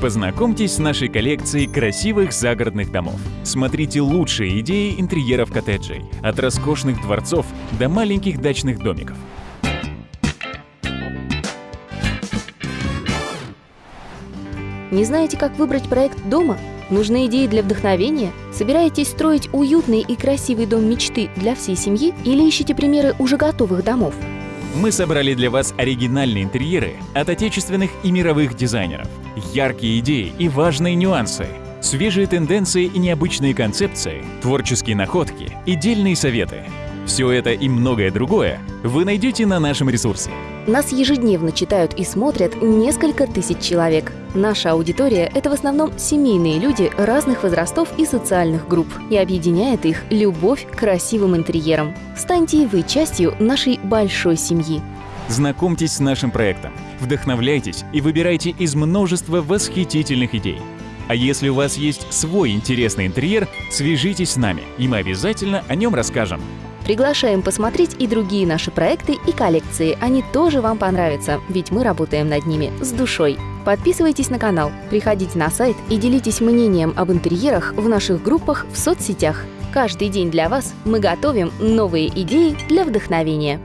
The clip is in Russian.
Познакомьтесь с нашей коллекцией красивых загородных домов. Смотрите лучшие идеи интерьеров коттеджей, от роскошных дворцов до маленьких дачных домиков. Не знаете, как выбрать проект дома? Нужны идеи для вдохновения? Собираетесь строить уютный и красивый дом мечты для всей семьи или ищете примеры уже готовых домов? Мы собрали для вас оригинальные интерьеры от отечественных и мировых дизайнеров, яркие идеи и важные нюансы, свежие тенденции и необычные концепции, творческие находки и дельные советы. Все это и многое другое вы найдете на нашем ресурсе. Нас ежедневно читают и смотрят несколько тысяч человек. Наша аудитория – это в основном семейные люди разных возрастов и социальных групп, и объединяет их любовь к красивым интерьерам. Станьте и вы частью нашей большой семьи. Знакомьтесь с нашим проектом, вдохновляйтесь и выбирайте из множества восхитительных идей. А если у вас есть свой интересный интерьер, свяжитесь с нами, и мы обязательно о нем расскажем. Приглашаем посмотреть и другие наши проекты и коллекции. Они тоже вам понравятся, ведь мы работаем над ними с душой. Подписывайтесь на канал, приходите на сайт и делитесь мнением об интерьерах в наших группах в соцсетях. Каждый день для вас мы готовим новые идеи для вдохновения.